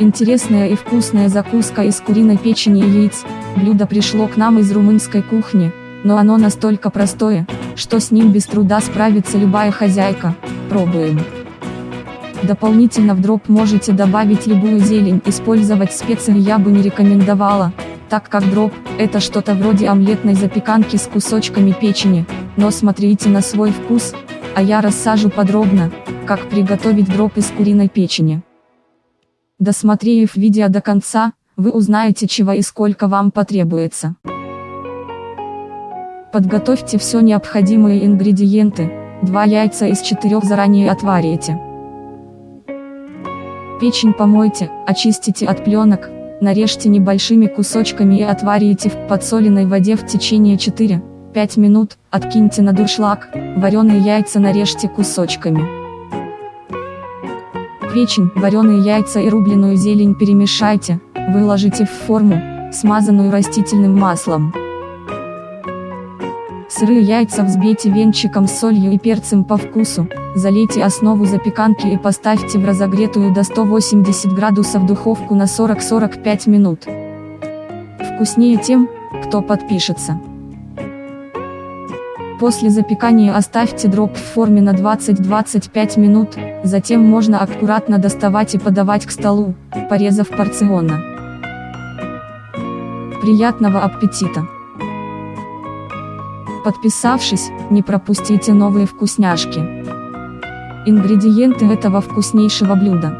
Интересная и вкусная закуска из куриной печени и яиц. Блюдо пришло к нам из румынской кухни, но оно настолько простое, что с ним без труда справится любая хозяйка. Пробуем. Дополнительно в дроп можете добавить любую зелень, использовать специи я бы не рекомендовала, так как дроп – это что-то вроде омлетной запеканки с кусочками печени, но смотрите на свой вкус, а я рассажу подробно, как приготовить дроп из куриной печени. Досмотрев видео до конца, вы узнаете чего и сколько вам потребуется. Подготовьте все необходимые ингредиенты, 2 яйца из 4 заранее отварите. Печень помойте, очистите от пленок, нарежьте небольшими кусочками и отварите в подсоленной воде в течение 4-5 минут, откиньте на дуршлаг, вареные яйца нарежьте кусочками печень, вареные яйца и рубленую зелень перемешайте, выложите в форму, смазанную растительным маслом. Сырые яйца взбейте венчиком с солью и перцем по вкусу, залейте основу запеканки и поставьте в разогретую до 180 градусов духовку на 40-45 минут. Вкуснее тем, кто подпишется. После запекания оставьте дроп в форме на 20-25 минут, затем можно аккуратно доставать и подавать к столу, порезав порционно. Приятного аппетита! Подписавшись, не пропустите новые вкусняшки. Ингредиенты этого вкуснейшего блюда.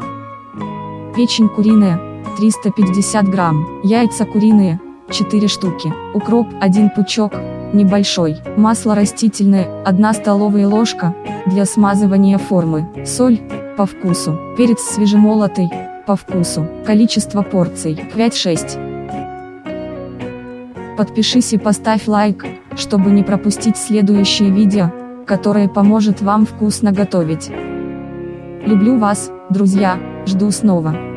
Печень куриная, 350 грамм, яйца куриные, 4 штуки, укроп 1 пучок, небольшой, масло растительное, 1 столовая ложка, для смазывания формы, соль, по вкусу, перец свежемолотый, по вкусу, количество порций, 5-6. Подпишись и поставь лайк, чтобы не пропустить следующее видео, которое поможет вам вкусно готовить. Люблю вас, друзья, жду снова.